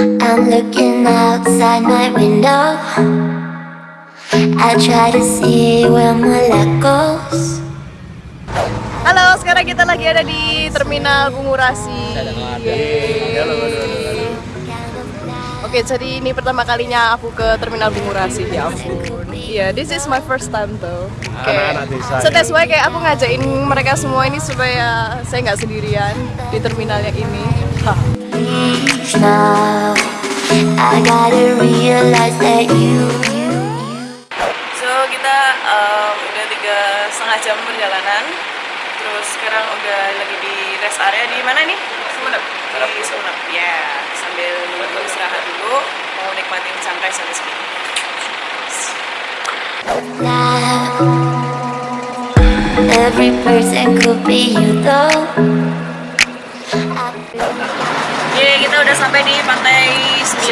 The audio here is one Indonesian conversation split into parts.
I'm looking outside my window. I try to see where my luck goes. Halo, sekarang kita lagi ada di Terminal Bungurasi. Oke, jadi ini pertama kalinya aku ke Terminal Bungurasi ya ampun. Iya, this is my first time though. Oke. Anak-anak desa. So that's why kayak aku ngajakin mereka semua ini supaya saya nggak sendirian di terminal yang ini. Ha. Now I gotta realize that you, you, So kita um, udah tiga setengah jam perjalanan. Terus sekarang udah lagi di rest area di mana nih? Sumenep. Di Sumenep. Ya, sambil nunggu istirahat dulu, mau nikmatin sunrise sampai sini. now. Every person could be you though. Udah sampai di pantai 9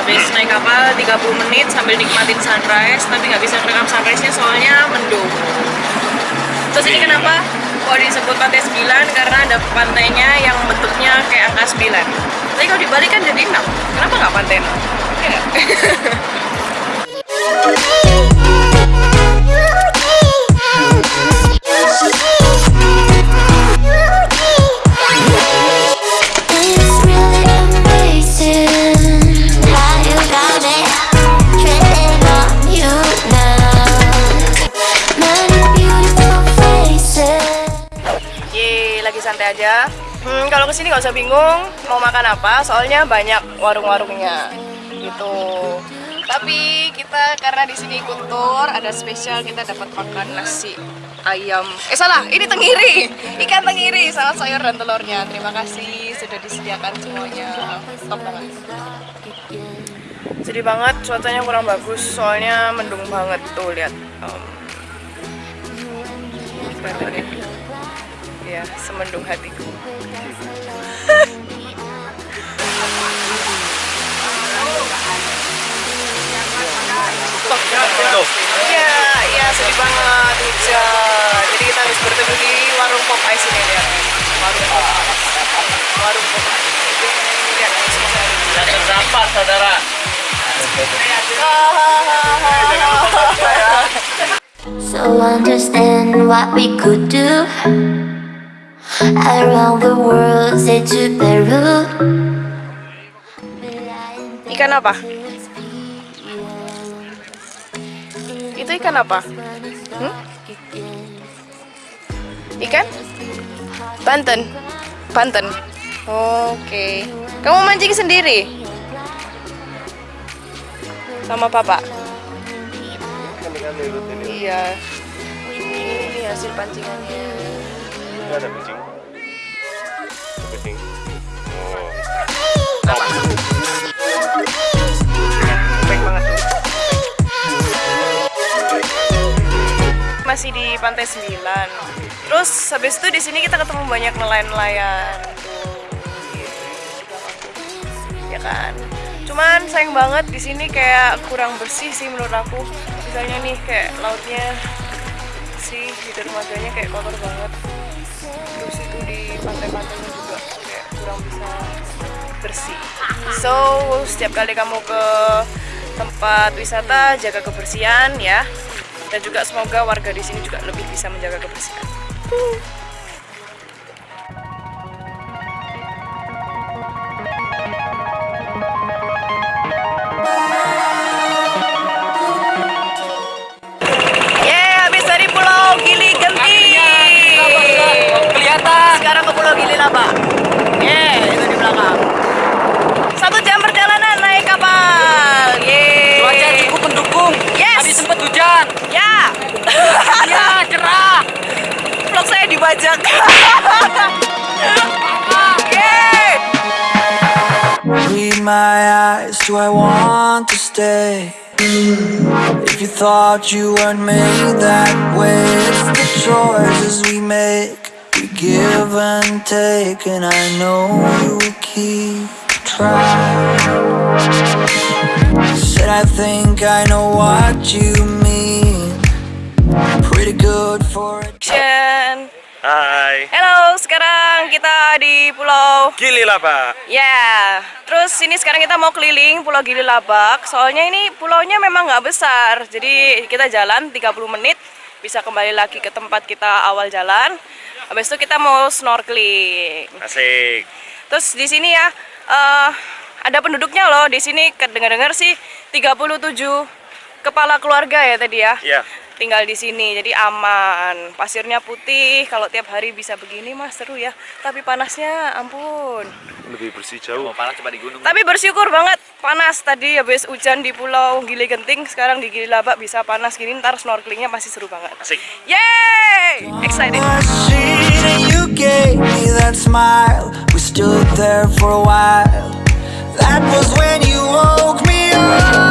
Habis naik kapal 30 menit sambil nikmatin sunrise Tapi nggak bisa merekam sunrise-nya soalnya mendung Terus ini kenapa? Kok disebut pantai 9? Karena ada pantainya yang bentuknya kayak angka 9 Tapi kalau dibalik kan jadi 6 Kenapa nggak pantai 6? Iya nggak? Hmm, kalau ke sini nggak usah bingung mau makan apa, soalnya banyak warung-warungnya gitu. Tapi kita karena di sini ikut tour, ada spesial kita dapat makan nasi ayam. Eh salah, ini tenggiri, ikan tenggiri sama sayur dan telurnya. Terima kasih sudah disediakan semuanya. Top banget. Sedih banget, cuacanya kurang bagus, soalnya mendung banget tuh lihat. Um, ya? Ya, semendung hatiku. Iya, iya sedih banget hujan. Jadi kita harus berteduh di warung Popeye sini lihat. Warung Popeye. Warung Popeye. Lihat semua. Jangan terdampar, saudara. So understand what we could do around the world, say to Peru. Ikan apa? Itu ikan apa? Hmm? Ikan? Banten. Banten. Oke. Kamu mancing sendiri? Sama papa? Iya. Ini hasil pancingannya. Ini ada. Kucing. Masih di pantai 9. Terus habis itu di sini kita ketemu banyak nelayan-nelayan. Ya kan. Cuman sayang banget di sini kayak kurang bersih sih menurut aku. Misalnya nih kayak lautnya sih di dermaganya kayak kotor banget. Terus itu di pantai-pantainya juga kayak kurang bisa bersih. So, setiap kali kamu ke tempat wisata jaga kebersihan ya. Dan juga semoga warga di sini juga lebih bisa menjaga kebersihan. Gili Genti. Kelihatan. Sekarang ke Pulau Gili Laba. Yeay, Tadi sempat hujan. Ya. Iya, cerah. Vlog saya dibajak. Yeay. Read my eyes, do I want to stay? If you thought you weren't made that way, it's the choices we make. We give and take, and I know you will keep Said I think I know what you mean. Pretty good for it. Action. Hai. Halo, sekarang kita di Pulau Gili lah pak. Ya, terus ini sekarang kita mau keliling Pulau Gili Labak. Soalnya ini pulaunya memang nggak besar, jadi kita jalan 30 menit bisa kembali lagi ke tempat kita awal jalan. Habis itu kita mau snorkeling. Asik. Terus di sini ya eh, ada penduduknya loh. Di sini dengar-dengar sih 37 kepala keluarga ya tadi ya. Iya. Tinggal di sini, jadi aman. Pasirnya putih. Kalau tiap hari bisa begini mah seru ya. Tapi panasnya, ampun. Lebih bersih jauh. panas coba di gunung. Tapi bersyukur banget panas tadi habis hujan di Pulau Gili Genting, sekarang di Gili Labak bisa panas gini. Ntar snorkelingnya masih seru banget. Asik. Yeay! Excited. You gave me that smile. We stood there for a while. That was when you woke me up.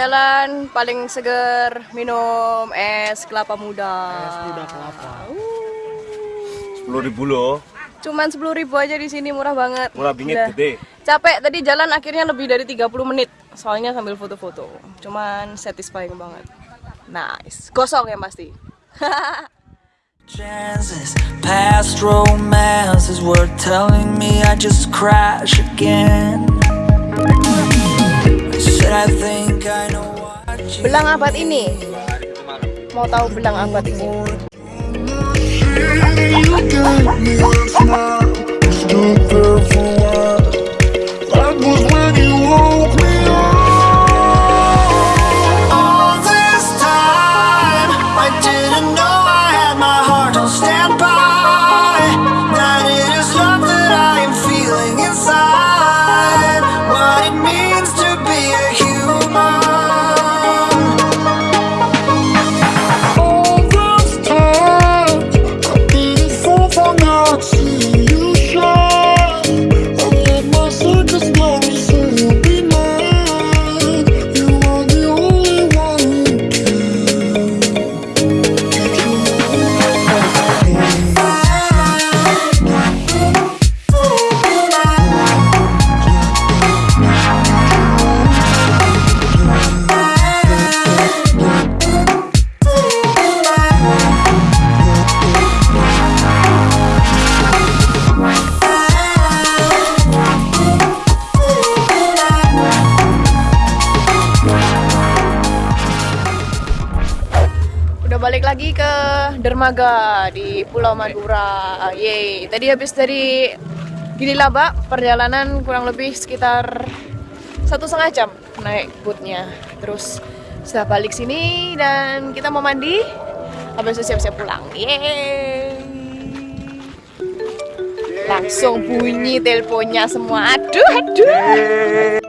Jalan-jalan paling seger minum es kelapa muda. Es muda kelapa. Sepuluh ribu loh. Cuman 10.000 ribu aja di sini murah banget. Murah bingit Udah. gede. Capek tadi jalan akhirnya lebih dari 30 menit. Soalnya sambil foto-foto. Cuman satisfying banget. Nice. Gosong ya pasti. Chances, past romances were telling me I just crash again. Belang abad ini. Mau tahu belang abad ini? Balik lagi ke dermaga di Pulau Madura. Yeay. Tadi habis dari Gili Laba, perjalanan kurang lebih sekitar satu setengah jam naik bootnya. Terus sudah balik sini dan kita mau mandi. Habis itu siap-siap pulang. Yeay. Langsung bunyi teleponnya semua. Aduh, aduh.